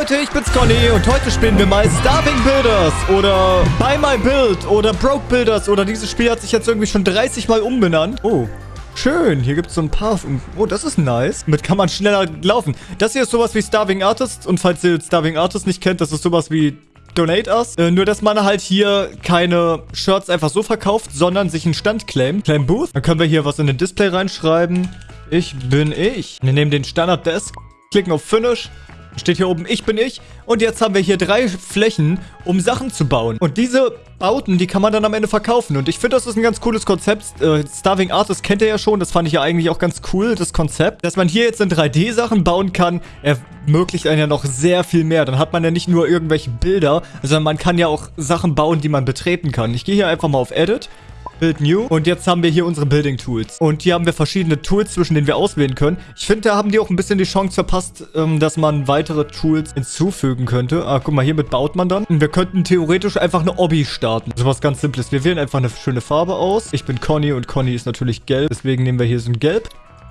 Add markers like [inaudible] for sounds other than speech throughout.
Leute, ich bin's Conny und heute spielen wir mal Starving Builders oder Buy My Build oder Broke Builders oder dieses Spiel hat sich jetzt irgendwie schon 30 Mal umbenannt. Oh, Schön, hier gibt es so ein paar... Oh, das ist nice. Damit kann man schneller laufen. Das hier ist sowas wie Starving Artist. Und falls ihr Starving Artist nicht kennt, das ist sowas wie Donate Us. Äh, nur, dass man halt hier keine Shirts einfach so verkauft, sondern sich einen Stand claimt. Claim Booth. Dann können wir hier was in den Display reinschreiben. Ich bin ich. Wir nehmen den Standard Desk, klicken auf Finish Steht hier oben, ich bin ich. Und jetzt haben wir hier drei Flächen, um Sachen zu bauen. Und diese Bauten, die kann man dann am Ende verkaufen. Und ich finde, das ist ein ganz cooles Konzept. Äh, Starving Artist kennt ihr ja schon. Das fand ich ja eigentlich auch ganz cool, das Konzept. Dass man hier jetzt in 3D-Sachen bauen kann, ermöglicht einen ja noch sehr viel mehr. Dann hat man ja nicht nur irgendwelche Bilder, sondern man kann ja auch Sachen bauen, die man betreten kann. Ich gehe hier einfach mal auf Edit Build New. Und jetzt haben wir hier unsere Building Tools. Und hier haben wir verschiedene Tools, zwischen denen wir auswählen können. Ich finde, da haben die auch ein bisschen die Chance verpasst, ähm, dass man weitere Tools hinzufügen könnte. Ah, guck mal, hiermit baut man dann. Und wir könnten theoretisch einfach eine Obby starten. So was ganz Simples. Wir wählen einfach eine schöne Farbe aus. Ich bin Conny und Conny ist natürlich gelb. Deswegen nehmen wir hier so ein Gelb.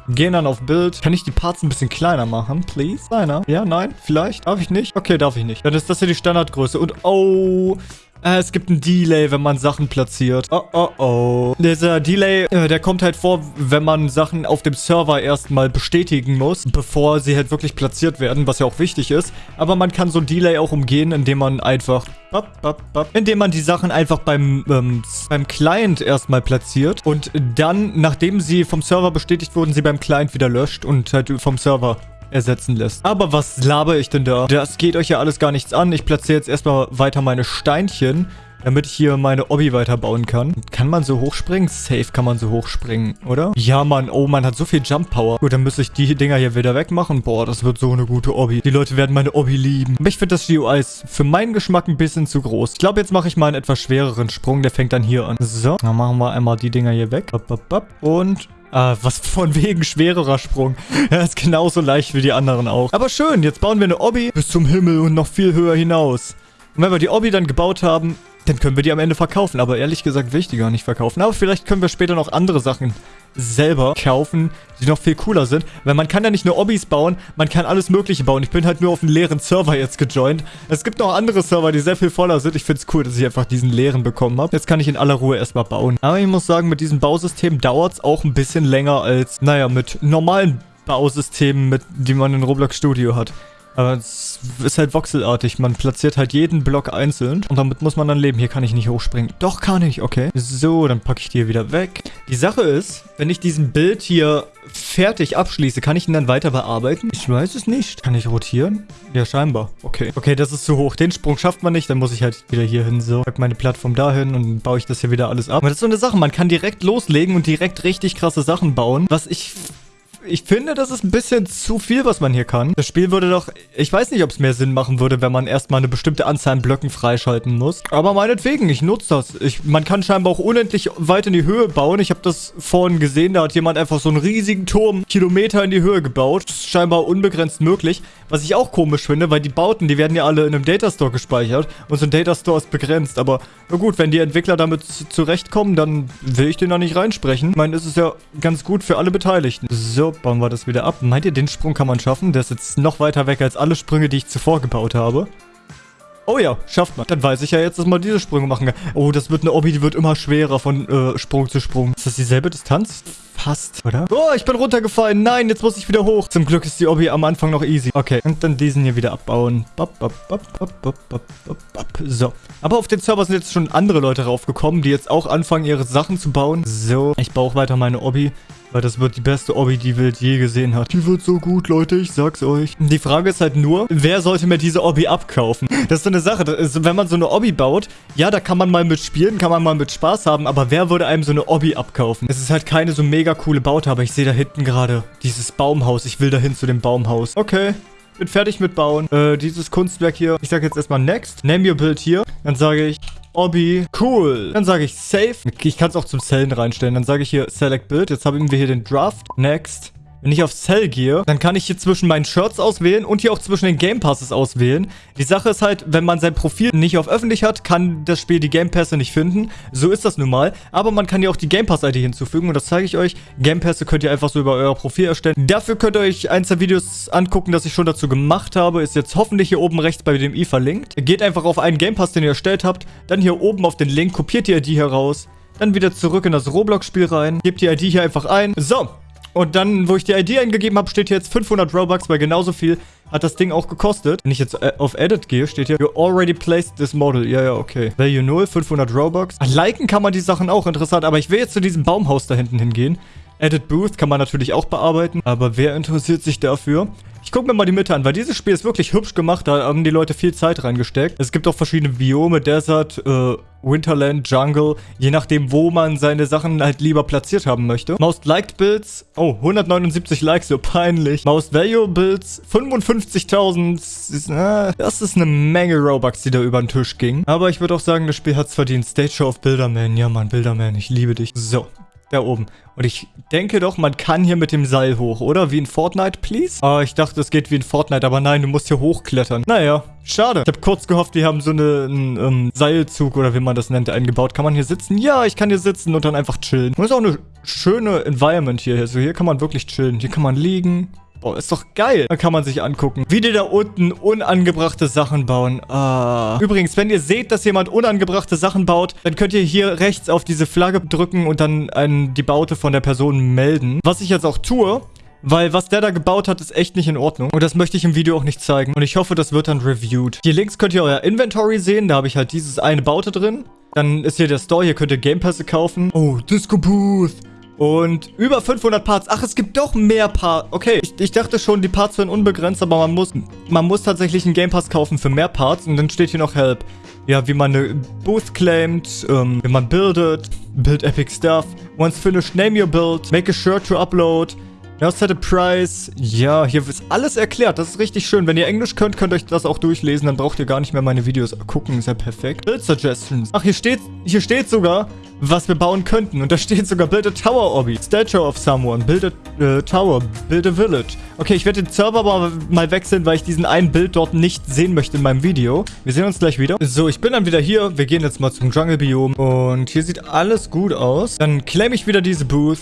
Gehen dann auf Bild. Kann ich die Parts ein bisschen kleiner machen, please? Kleiner? Ja, nein, vielleicht? Darf ich nicht? Okay, darf ich nicht. Dann ist das hier die Standardgröße. Und oh, es gibt ein Delay, wenn man Sachen platziert. Oh, oh, oh. Dieser Delay, äh, der kommt halt vor, wenn man Sachen auf dem Server erstmal bestätigen muss, bevor sie halt wirklich platziert werden, was ja auch wichtig ist. Aber man kann so ein Delay auch umgehen, indem man einfach... Bop, bop, bop, indem man die Sachen einfach beim, ähm, beim Client erstmal platziert und dann, nachdem sie vom Server bestätigt wurden, sie beim Client wieder löscht und halt vom Server ersetzen lässt. Aber was laber ich denn da? Das geht euch ja alles gar nichts an. Ich platziere jetzt erstmal weiter meine Steinchen, damit ich hier meine Obby weiterbauen kann. Kann man so hochspringen? Safe kann man so hochspringen, oder? Ja, Mann. Oh, man hat so viel Jump Power. Gut, dann müsste ich die Dinger hier wieder wegmachen. Boah, das wird so eine gute Obby. Die Leute werden meine Obby lieben. Aber ich finde das GUI ist für meinen Geschmack ein bisschen zu groß. Ich glaube, jetzt mache ich mal einen etwas schwereren Sprung. Der fängt dann hier an. So, dann machen wir einmal die Dinger hier weg. Und äh, was von wegen schwererer Sprung. Er ist genauso leicht wie die anderen auch. Aber schön, jetzt bauen wir eine Obby bis zum Himmel und noch viel höher hinaus. Und wenn wir die Obby dann gebaut haben, dann können wir die am Ende verkaufen. Aber ehrlich gesagt will ich die gar nicht verkaufen. Aber vielleicht können wir später noch andere Sachen selber kaufen, die noch viel cooler sind. Weil man kann ja nicht nur Obbys bauen, man kann alles mögliche bauen. Ich bin halt nur auf einen leeren Server jetzt gejoint. Es gibt noch andere Server, die sehr viel voller sind. Ich finde es cool, dass ich einfach diesen leeren bekommen habe. Jetzt kann ich in aller Ruhe erstmal bauen. Aber ich muss sagen, mit diesem Bausystem dauert es auch ein bisschen länger als, naja, mit normalen Bausystemen, mit, die man in Roblox Studio hat. Aber es ist halt voxelartig. Man platziert halt jeden Block einzeln. Und damit muss man dann leben. Hier kann ich nicht hochspringen. Doch, kann ich. Okay. So, dann packe ich die hier wieder weg. Die Sache ist, wenn ich diesen Bild hier fertig abschließe, kann ich ihn dann weiter bearbeiten? Ich weiß es nicht. Kann ich rotieren? Ja, scheinbar. Okay. Okay, das ist zu hoch. Den Sprung schafft man nicht. Dann muss ich halt wieder hier hin. So, pack meine Plattform dahin und baue ich das hier wieder alles ab. Aber das ist so eine Sache. Man kann direkt loslegen und direkt richtig krasse Sachen bauen. Was ich ich finde, das ist ein bisschen zu viel, was man hier kann. Das Spiel würde doch... Ich weiß nicht, ob es mehr Sinn machen würde, wenn man erstmal eine bestimmte Anzahl an Blöcken freischalten muss. Aber meinetwegen, ich nutze das. Ich, man kann scheinbar auch unendlich weit in die Höhe bauen. Ich habe das vorhin gesehen, da hat jemand einfach so einen riesigen Turm Kilometer in die Höhe gebaut. Das ist scheinbar unbegrenzt möglich. Was ich auch komisch finde, weil die Bauten, die werden ja alle in einem Datastore gespeichert. Und so ein Datastore ist begrenzt. Aber na gut, wenn die Entwickler damit zurechtkommen, dann will ich den da nicht reinsprechen. Ich meine, es ist ja ganz gut für alle Beteiligten. So, bauen wir das wieder ab. Meint ihr, den Sprung kann man schaffen? Der ist jetzt noch weiter weg als alle Sprünge, die ich zuvor gebaut habe. Oh ja, schafft man. Dann weiß ich ja jetzt, dass man diese Sprünge machen kann. Oh, das wird eine Obby, die wird immer schwerer von äh, Sprung zu Sprung. Ist das dieselbe Distanz? Fast, oder? Oh, ich bin runtergefallen. Nein, jetzt muss ich wieder hoch. Zum Glück ist die Obby am Anfang noch easy. Okay, und dann diesen hier wieder abbauen. So. Aber auf den Server sind jetzt schon andere Leute raufgekommen, die jetzt auch anfangen, ihre Sachen zu bauen. So, ich baue auch weiter meine Obby. Weil das wird die beste Obby, die Welt je gesehen hat. Die wird so gut, Leute, ich sag's euch. Die Frage ist halt nur, wer sollte mir diese Obby abkaufen? Das ist so eine Sache. Ist, wenn man so eine Obby baut, ja, da kann man mal mit spielen, kann man mal mit Spaß haben, aber wer würde einem so eine Obby abkaufen? Es ist halt keine so mega coole Baute, aber ich sehe da hinten gerade dieses Baumhaus. Ich will dahin zu dem Baumhaus. Okay bin fertig mit Bauen. Äh, dieses Kunstwerk hier. Ich sage jetzt erstmal Next. Name your Build hier. Dann sage ich Obby. Cool. Dann sage ich Save. Ich kann es auch zum Zellen reinstellen. Dann sage ich hier Select Build. Jetzt haben wir hier den Draft. Next. Wenn ich auf Cell gehe, dann kann ich hier zwischen meinen Shirts auswählen und hier auch zwischen den Game Passes auswählen. Die Sache ist halt, wenn man sein Profil nicht auf öffentlich hat, kann das Spiel die Game Pässe nicht finden. So ist das nun mal. Aber man kann ja auch die Game Pass-ID hinzufügen und das zeige ich euch. Game Pässe könnt ihr einfach so über euer Profil erstellen. Dafür könnt ihr euch eins der Videos angucken, das ich schon dazu gemacht habe. Ist jetzt hoffentlich hier oben rechts bei dem i verlinkt. Geht einfach auf einen Game Pass, den ihr erstellt habt. Dann hier oben auf den Link, kopiert die ID heraus. Dann wieder zurück in das Roblox-Spiel rein. Gebt die ID hier einfach ein. So, und dann, wo ich die ID eingegeben habe, steht hier jetzt 500 Robux, weil genauso viel hat das Ding auch gekostet. Wenn ich jetzt äh, auf Edit gehe, steht hier, you already placed this model. Ja, ja, okay. Value 0, 500 Robux. Ach, liken kann man die Sachen auch, interessant. Aber ich will jetzt zu diesem Baumhaus da hinten hingehen. Edit Booth kann man natürlich auch bearbeiten, aber wer interessiert sich dafür? Ich gucke mir mal die Mitte an, weil dieses Spiel ist wirklich hübsch gemacht. Da haben die Leute viel Zeit reingesteckt. Es gibt auch verschiedene Biome, Desert, äh, Winterland, Jungle. Je nachdem, wo man seine Sachen halt lieber platziert haben möchte. Most Liked Builds. Oh, 179 Likes, so peinlich. Most Value Builds. 55.000. Äh, das ist eine Menge Robux, die da über den Tisch ging. Aber ich würde auch sagen, das Spiel hat es verdient. Stage Show of Builderman. Ja, Mann, Builderman. Ich liebe dich. So. Da oben. Und ich denke doch, man kann hier mit dem Seil hoch, oder? Wie in Fortnite, please? Ah, ich dachte, es geht wie in Fortnite, aber nein, du musst hier hochklettern. Naja, schade. Ich habe kurz gehofft, wir haben so eine, einen ähm, Seilzug oder wie man das nennt, eingebaut. Kann man hier sitzen? Ja, ich kann hier sitzen und dann einfach chillen. Und ist auch eine schöne Environment hier. Also hier kann man wirklich chillen. Hier kann man liegen. Boah, ist doch geil. Da kann man sich angucken. Wie die da unten unangebrachte Sachen bauen. Ah. Übrigens, wenn ihr seht, dass jemand unangebrachte Sachen baut, dann könnt ihr hier rechts auf diese Flagge drücken und dann einen, die Baute von der Person melden. Was ich jetzt auch tue, weil was der da gebaut hat, ist echt nicht in Ordnung. Und das möchte ich im Video auch nicht zeigen. Und ich hoffe, das wird dann reviewed. Hier links könnt ihr euer Inventory sehen. Da habe ich halt dieses eine Baute drin. Dann ist hier der Store. Hier könnt ihr Game Pässe kaufen. Oh, Disco Booth. Und über 500 Parts. Ach, es gibt doch mehr Parts. Okay, ich, ich, dachte schon, die Parts wären unbegrenzt, aber man muss, man muss tatsächlich einen Game Pass kaufen für mehr Parts. Und dann steht hier noch Help. Ja, wie man eine Booth claimt, ähm, wie man buildet, build epic stuff. Once finished, name your build, make a shirt to upload. Now set a price. Ja, hier ist alles erklärt. Das ist richtig schön. Wenn ihr Englisch könnt, könnt ihr euch das auch durchlesen. Dann braucht ihr gar nicht mehr meine Videos gucken. Ist ja perfekt. Build Suggestions. Ach, hier steht, hier steht sogar, was wir bauen könnten. Und da steht sogar Build a Tower Obby. Statue of someone. Build a äh, Tower. Build a Village. Okay, ich werde den Server aber mal wechseln, weil ich diesen einen Bild dort nicht sehen möchte in meinem Video. Wir sehen uns gleich wieder. So, ich bin dann wieder hier. Wir gehen jetzt mal zum Jungle-Biom. Und hier sieht alles gut aus. Dann claim ich wieder diese Booth.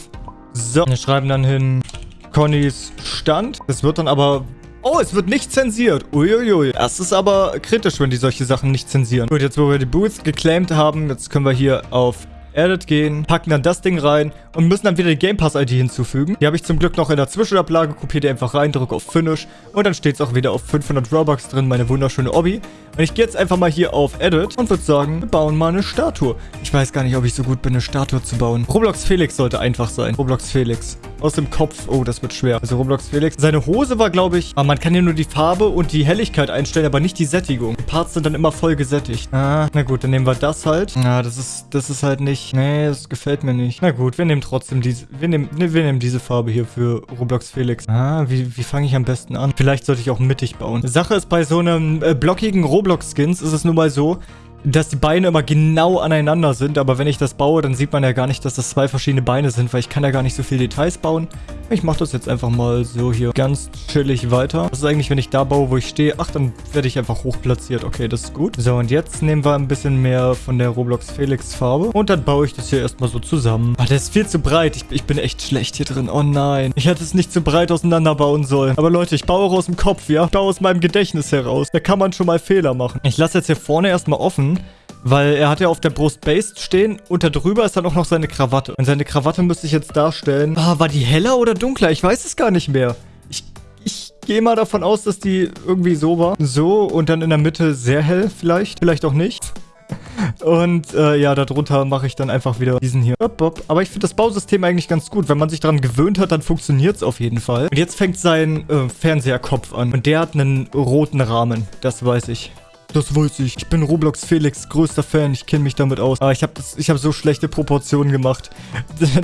So, wir schreiben dann hin Connys Stand. Es wird dann aber Oh, es wird nicht zensiert. Uiuiui. Das ist aber kritisch, wenn die solche Sachen nicht zensieren. Gut, jetzt wo wir die Boots geclaimed haben, jetzt können wir hier auf Edit gehen, packen dann das Ding rein und müssen dann wieder die Game Pass ID hinzufügen. Die habe ich zum Glück noch in der Zwischenablage, kopiere die einfach rein, drücke auf Finish und dann steht es auch wieder auf 500 Robux drin, meine wunderschöne Obby. Und ich gehe jetzt einfach mal hier auf Edit und würde sagen, wir bauen mal eine Statue. Ich weiß gar nicht, ob ich so gut bin, eine Statue zu bauen. Roblox Felix sollte einfach sein. Roblox Felix. Aus dem Kopf. Oh, das wird schwer. Also Roblox Felix. Seine Hose war, glaube ich... Ah, man kann hier nur die Farbe und die Helligkeit einstellen, aber nicht die Sättigung. Die Parts sind dann immer voll gesättigt. Ah, na gut, dann nehmen wir das halt. Ah, das ist, das ist halt nicht... Nee, das gefällt mir nicht. Na gut, wir nehmen trotzdem diese... Wir nehmen, ne, wir nehmen diese Farbe hier für Roblox Felix. Ah, wie, wie fange ich am besten an? Vielleicht sollte ich auch mittig bauen. Sache ist, bei so einem äh, blockigen Roblox-Skins ist es nun mal so, dass die Beine immer genau aneinander sind, aber wenn ich das baue, dann sieht man ja gar nicht, dass das zwei verschiedene Beine sind, weil ich kann ja gar nicht so viele Details bauen. Ich mache das jetzt einfach mal so hier ganz chillig weiter. Das ist eigentlich, wenn ich da baue, wo ich stehe. Ach, dann werde ich einfach hoch platziert. Okay, das ist gut. So, und jetzt nehmen wir ein bisschen mehr von der Roblox Felix Farbe. Und dann baue ich das hier erstmal so zusammen. Ah, der ist viel zu breit. Ich, ich bin echt schlecht hier drin. Oh nein. Ich hätte es nicht zu breit auseinanderbauen sollen. Aber Leute, ich baue auch aus dem Kopf, ja? Ich baue aus meinem Gedächtnis heraus. Da kann man schon mal Fehler machen. Ich lasse jetzt hier vorne erstmal offen. Weil er hat ja auf der Brust Based stehen und da drüber ist dann auch noch seine Krawatte. Und seine Krawatte müsste ich jetzt darstellen. Ah, war die heller oder dunkler? Ich weiß es gar nicht mehr. Ich, ich gehe mal davon aus, dass die irgendwie so war. So und dann in der Mitte sehr hell vielleicht. Vielleicht auch nicht. [laughs] Und äh, ja, darunter mache ich dann einfach wieder diesen hier. Aber ich finde das Bausystem eigentlich ganz gut. Wenn man sich daran gewöhnt hat, dann funktioniert es auf jeden Fall. Und jetzt fängt sein äh, Fernseherkopf an. Und der hat einen roten Rahmen. Das weiß ich. Das weiß ich. Ich bin Roblox Felix größter Fan. Ich kenne mich damit aus. Aber ich habe hab so schlechte Proportionen gemacht. [laughs]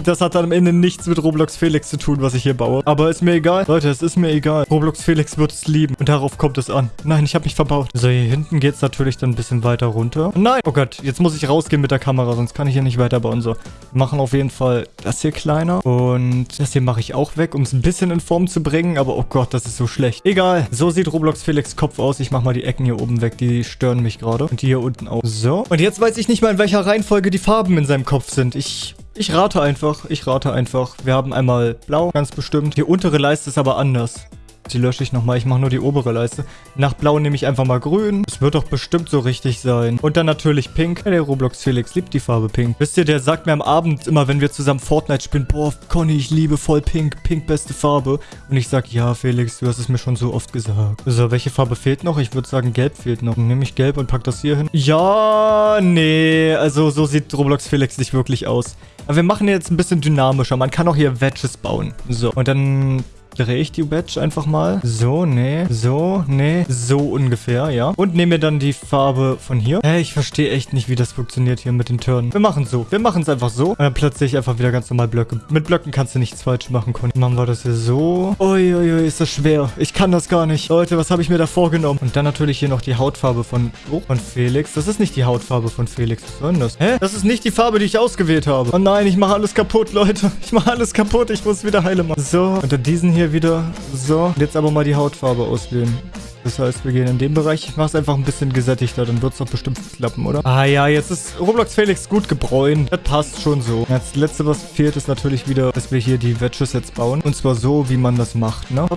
Das hat dann am Ende nichts mit Roblox Felix zu tun, was ich hier baue. Aber ist mir egal. Leute, es ist mir egal. Roblox Felix wird es lieben. Und darauf kommt es an. Nein, ich habe mich verbaut. So, hier hinten geht es natürlich dann ein bisschen weiter runter. Nein. Oh Gott, jetzt muss ich rausgehen mit der Kamera, sonst kann ich hier nicht weiterbauen. So, machen auf jeden Fall das hier kleiner. Und das hier mache ich auch weg, um es ein bisschen in Form zu bringen. Aber oh Gott, das ist so schlecht. Egal. So sieht Roblox Felix Kopf aus. Ich mache mal die Ecken hier oben weg. Die stören mich gerade. Und die hier unten auch. So. Und jetzt weiß ich nicht mal, in welcher Reihenfolge die Farben in seinem Kopf sind. Ich ich rate einfach. Ich rate einfach. Wir haben einmal blau, ganz bestimmt. Die untere Leiste ist aber anders. Die lösche ich nochmal. Ich mache nur die obere Leiste. Nach blau nehme ich einfach mal grün. Es wird doch bestimmt so richtig sein. Und dann natürlich pink. Ja, der Roblox Felix liebt die Farbe pink. Wisst ihr, der sagt mir am Abend immer, wenn wir zusammen Fortnite spielen, boah, Conny, ich liebe voll pink. Pink, beste Farbe. Und ich sag, ja, Felix, du hast es mir schon so oft gesagt. So, welche Farbe fehlt noch? Ich würde sagen, gelb fehlt noch. Nehme ich gelb und pack das hier hin. Ja, nee. Also, so sieht Roblox Felix nicht wirklich aus. Aber wir machen jetzt ein bisschen dynamischer. Man kann auch hier Wedges bauen. So, und dann drehe ich die Badge einfach mal. So, nee. So, nee. So ungefähr, ja. Und nehme mir dann die Farbe von hier. Hä, ich verstehe echt nicht, wie das funktioniert hier mit den Turnen. Wir machen so. Wir machen es einfach so. Und dann platziere ich einfach wieder ganz normal Blöcke. Mit Blöcken kannst du nichts falsch machen, Conny. Machen wir das hier so. Uiuiui, ist das schwer. Ich kann das gar nicht. Leute, was habe ich mir da vorgenommen? Und dann natürlich hier noch die Hautfarbe von, oh, von Felix. Das ist nicht die Hautfarbe von Felix. Was soll denn das? Hä? Das ist nicht die Farbe, die ich ausgewählt habe. Oh nein, ich mache alles kaputt, Leute. Ich mache alles kaputt. Ich muss wieder heile machen. So, unter diesen hier hier wieder. So, jetzt aber mal die Hautfarbe auswählen. Das heißt, wir gehen in den Bereich. Ich mache es einfach ein bisschen gesättigter, dann wird es doch bestimmt klappen, oder? Ah ja, jetzt ist Roblox Felix gut gebräunt. Das passt schon so. Das letzte, was fehlt, ist natürlich wieder, dass wir hier die Wedges jetzt bauen. Und zwar so, wie man das macht, ne?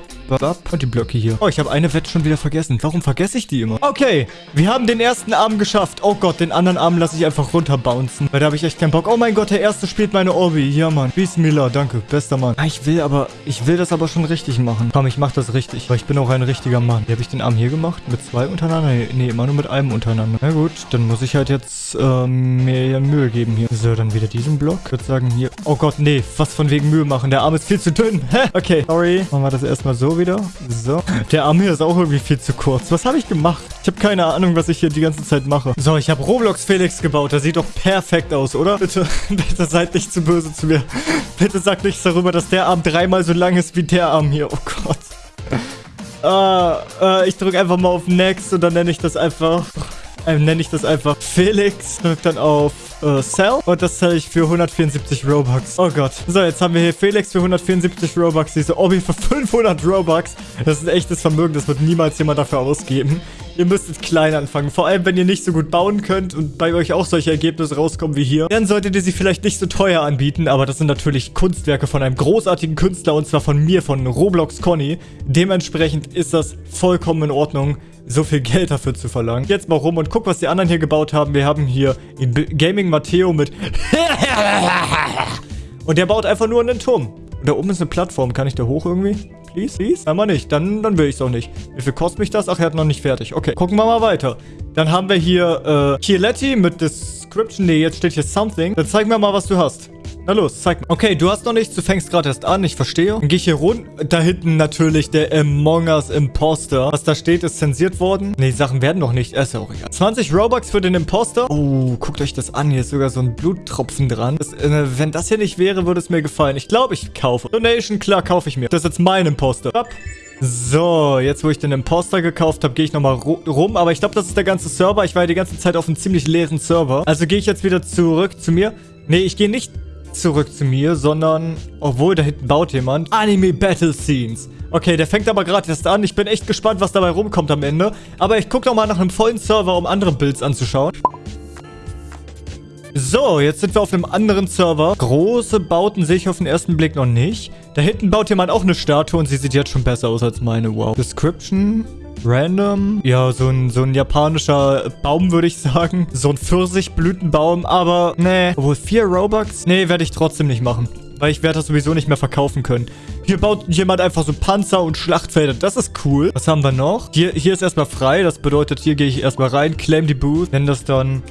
Und die Blöcke hier. Oh, ich habe eine Wedge schon wieder vergessen. Warum vergesse ich die immer? Okay, wir haben den ersten Arm geschafft. Oh Gott, den anderen Arm lasse ich einfach runterbouncen. Weil da habe ich echt keinen Bock. Oh mein Gott, der erste spielt meine Orbi. Ja, Mann. Bismillah, danke. Bester Mann. Ah, ich will aber, ich will das aber schon richtig machen. Komm, ich mach das richtig. Weil ich bin auch ein richtiger Mann. Wie habe ich den Arm hier gemacht? Mit zwei untereinander? Nee, immer nur mit einem untereinander. Na gut, dann muss ich halt jetzt ähm, mir Mühe geben hier. So, dann wieder diesen Block. Ich würde sagen hier... Oh Gott, nee. Was von wegen Mühe machen. Der Arm ist viel zu dünn. [laughs] Hä? Okay, sorry. Machen wir das erstmal so wieder. So. Der Arm hier ist auch irgendwie viel zu kurz. Was habe ich gemacht? Ich habe keine Ahnung, was ich hier die ganze Zeit mache. So, ich habe Roblox Felix gebaut. Das sieht doch perfekt aus, oder? [laughs] Bitte, bitte seid nicht zu böse zu mir. Bitte sagt nichts darüber, dass der Arm dreimal so lang ist wie der Arm hier. Oh Gott. Uh, uh, ich drücke einfach mal auf Next und dann nenne ich das einfach... Äh, nenne ich das einfach Felix. Drück dann auf äh, Sell. Und das zahle ich für 174 Robux. Oh Gott. So, jetzt haben wir hier Felix für 174 Robux. Diese Obi für 500 Robux. Das ist ein echtes Vermögen. Das wird niemals jemand dafür ausgeben. Ihr müsstet klein anfangen. Vor allem, wenn ihr nicht so gut bauen könnt und bei euch auch solche Ergebnisse rauskommen wie hier. Dann solltet ihr sie vielleicht nicht so teuer anbieten. Aber das sind natürlich Kunstwerke von einem großartigen Künstler. Und zwar von mir, von Roblox Conny. Dementsprechend ist das vollkommen in Ordnung so viel Geld dafür zu verlangen. Jetzt mal rum und guck, was die anderen hier gebaut haben. Wir haben hier Gaming Matteo mit... [laughs] und der baut einfach nur einen Turm. Und da oben ist eine Plattform. Kann ich da hoch irgendwie? Please, please? Einmal nicht. Dann, dann will ich es auch nicht. Wie viel kostet mich das? Ach, er hat noch nicht fertig. Okay, gucken wir mal weiter. Dann haben wir hier äh, Chieletti mit Description. Nee, jetzt steht hier Something. Dann zeig mir mal, was du hast. Na los, zeig mal. Okay, du hast noch nichts, du fängst gerade erst an, ich verstehe. Dann gehe ich hier rund. Da hinten natürlich der Among Us Imposter. Was da steht, ist zensiert worden. Nee, die Sachen werden noch nicht. Ist ja auch egal. 20 Robux für den Imposter. Oh, guckt euch das an. Hier ist sogar so ein Bluttropfen dran. Das, äh, wenn das hier nicht wäre, würde es mir gefallen. Ich glaube, ich kaufe. Donation, klar, kaufe ich mir. Das ist jetzt mein Imposter. Ab. So, jetzt wo ich den Imposter gekauft habe, gehe ich nochmal rum. Aber ich glaube, das ist der ganze Server. Ich war ja die ganze Zeit auf einem ziemlich leeren Server. Also gehe ich jetzt wieder zurück zu mir. Nee, ich gehe nicht zurück zu mir, sondern, obwohl, da hinten baut jemand, Anime Battle Scenes. Okay, der fängt aber gerade erst an. Ich bin echt gespannt, was dabei rumkommt am Ende. Aber ich gucke nochmal nach einem vollen Server, um andere Builds anzuschauen. So, jetzt sind wir auf einem anderen Server. Große Bauten sehe ich auf den ersten Blick noch nicht. Da hinten baut jemand auch eine Statue und sie sieht jetzt schon besser aus als meine. Wow. Description. Random. Ja, so ein, so ein japanischer Baum, würde ich sagen. So ein Pfirsichblütenbaum, aber nee. Obwohl, vier Robux? Nee, werde ich trotzdem nicht machen. Weil ich werde das sowieso nicht mehr verkaufen können. Hier baut jemand einfach so Panzer und Schlachtfelder. Das ist cool. Was haben wir noch? Hier, hier ist erstmal frei. Das bedeutet, hier gehe ich erstmal rein, claim die Booth, nenne das dann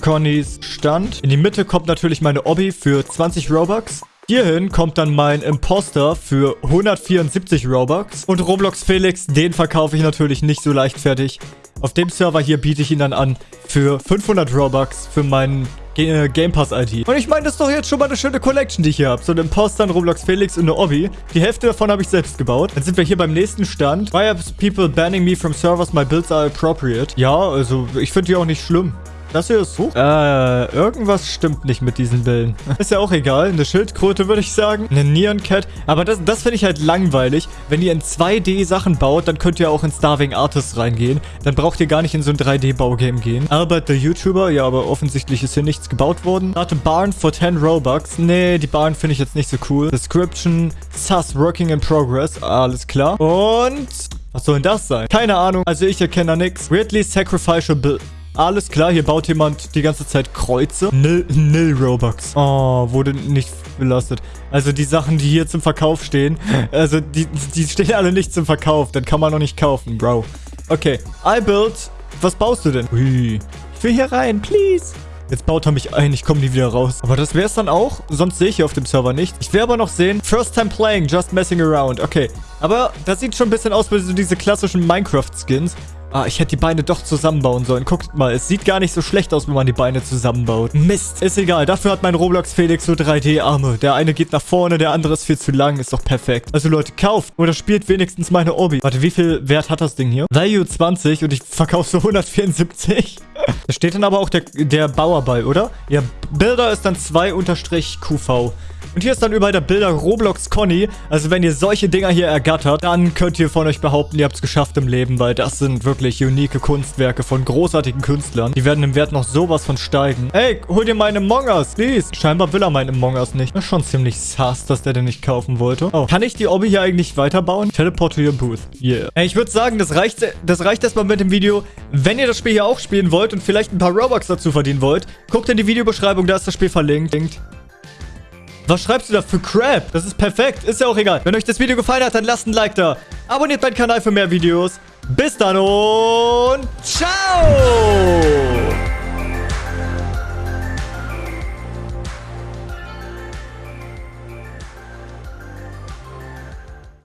Connys Stand. In die Mitte kommt natürlich meine Obby für 20 Robux. Hierhin kommt dann mein Imposter für 174 Robux. Und Roblox Felix, den verkaufe ich natürlich nicht so leichtfertig. Auf dem Server hier biete ich ihn dann an für 500 Robux für meinen äh, Game Pass ID. Und ich meine, das ist doch jetzt schon mal eine schöne Collection, die ich hier habe. So ein Imposter, ein Roblox Felix und eine Obby. Die Hälfte davon habe ich selbst gebaut. Dann sind wir hier beim nächsten Stand. Why are people banning me from servers? My builds are appropriate. Ja, also ich finde die auch nicht schlimm. Das hier ist... Huch. Äh, irgendwas stimmt nicht mit diesen Bällen. [laughs] Ist ja auch egal. Eine Schildkröte, würde ich sagen. Eine Neon Cat. Aber das, das finde ich halt langweilig. Wenn ihr in 2D Sachen baut, dann könnt ihr auch in Starving Artists reingehen. Dann braucht ihr gar nicht in so ein 3D-Baugame gehen. Albert, der YouTuber. Ja, aber offensichtlich ist hier nichts gebaut worden. Start a Barn for 10 Robux. Nee, die Barn finde ich jetzt nicht so cool. Description. Sus, working in progress. Alles klar. Und... Was soll denn das sein? Keine Ahnung. Also ich erkenne da nichts. Weirdly sacrificial build. Alles klar, hier baut jemand die ganze Zeit Kreuze. Nil, nil Robux. Oh, wurde nicht belastet. Also die Sachen, die hier zum Verkauf stehen, [laughs] also die, die stehen alle nicht zum Verkauf. Dann kann man noch nicht kaufen, Bro. Okay, I build. Was baust du denn? Ui. Ich will hier rein, please. Jetzt baut er mich ein, ich komme nie wieder raus. Aber das wäre es dann auch. Sonst sehe ich hier auf dem Server nicht. Ich will aber noch sehen. First time playing, just messing around. Okay. Aber das sieht schon ein bisschen aus wie so diese klassischen Minecraft-Skins. Ah, ich hätte die Beine doch zusammenbauen sollen. Guckt mal, es sieht gar nicht so schlecht aus, wenn man die Beine zusammenbaut. Mist, ist egal. Dafür hat mein Roblox Felix so 3D-Arme. Der eine geht nach vorne, der andere ist viel zu lang. Ist doch perfekt. Also Leute, kauft oder spielt wenigstens meine Obi. Warte, wie viel Wert hat das Ding hier? Value 20 und ich verkaufe so 174. [laughs] da steht dann aber auch der, der Bauer bei, oder? Ja, Bilder ist dann 2-QV. Und hier ist dann überall der Bilder Roblox Conny. Also wenn ihr solche Dinger hier ergattert, dann könnt ihr von euch behaupten, ihr habt es geschafft im Leben, weil das sind wirklich unique Kunstwerke von großartigen Künstlern. Die werden im Wert noch sowas von steigen. Ey, hol dir meine Among Us, please. Scheinbar will er meinen Among Us nicht. Das ist schon ziemlich sass, dass der den nicht kaufen wollte. Oh, kann ich die Obby hier eigentlich weiterbauen? Teleport to your booth. Yeah. Ey, ich würde sagen, das reicht, das reicht erstmal mit dem Video. Wenn ihr das Spiel hier auch spielen wollt und vielleicht ein paar Robux dazu verdienen wollt, guckt in die Videobeschreibung, da ist das Spiel verlinkt. Was schreibst du da für Crap? Das ist perfekt. Ist ja auch egal. Wenn euch das Video gefallen hat, dann lasst ein Like da. Abonniert meinen Kanal für mehr Videos. Bis dann und ciao!